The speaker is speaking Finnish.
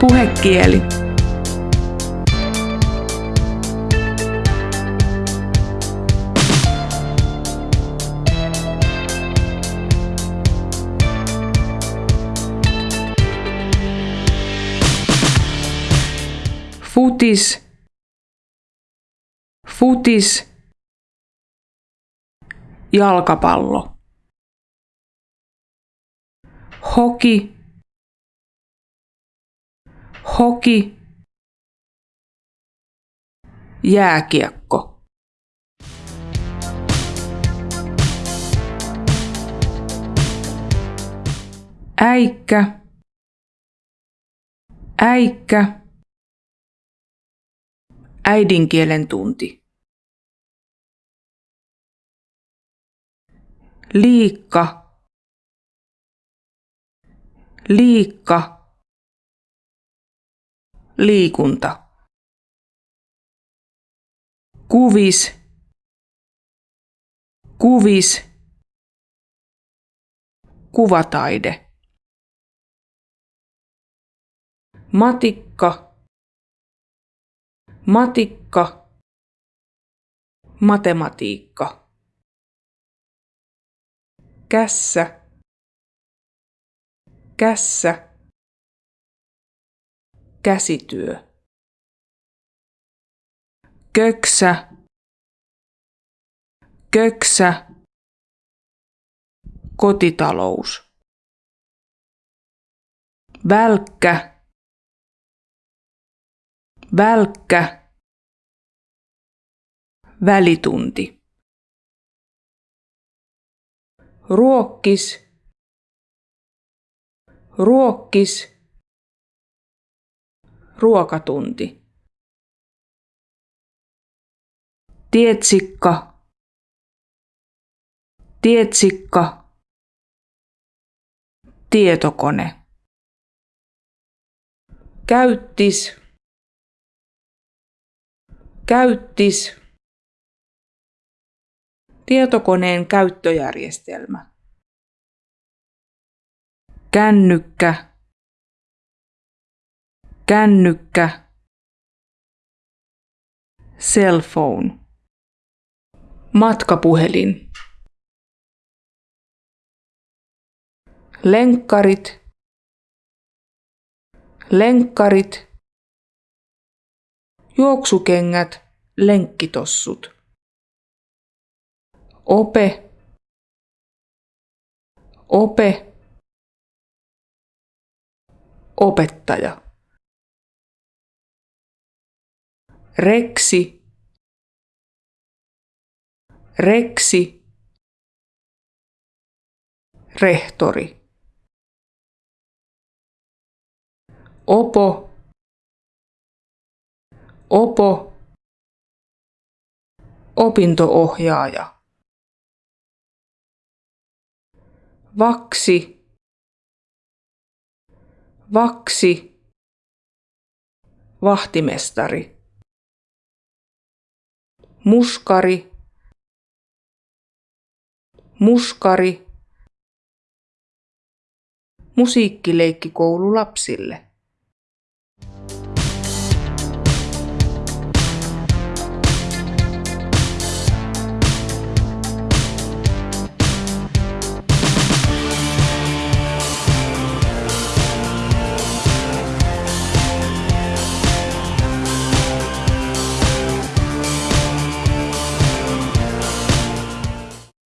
Puhekieli. Futis. Futis. Jalkapallo. Hoki. Hoki. Jääkiekko. Äikkä. Äikkä. Äidinkielen tunti. Liikka. Liikka. Liikunta. Kuvis. Kuvis. Kuvataide. Matikka. Matikka. Matematiikka. Kässä. Kässä. Käsityö. Köksä. Köksä. Kotitalous. Välkkä. Välkkä. Välitunti. Ruokkis. Ruokkis. Ruokatunti. Tietsikka. Tietsikka. Tietokone. Käyttis. Käyttis. Tietokoneen käyttöjärjestelmä. Kännykkä. Kännykkä. Cell phone. Matkapuhelin. Lenkkarit. Lenkkarit. Juoksukengät, lenkkitossut. Ope. Ope. Opettaja. Reksi. Reksi. Rehtori. Opo. Opo. Opintoohjaaja. Vaksi. Vaksi. Vahtimestari. Muskari. Muskari. Musiikkileikkikoulu lapsille.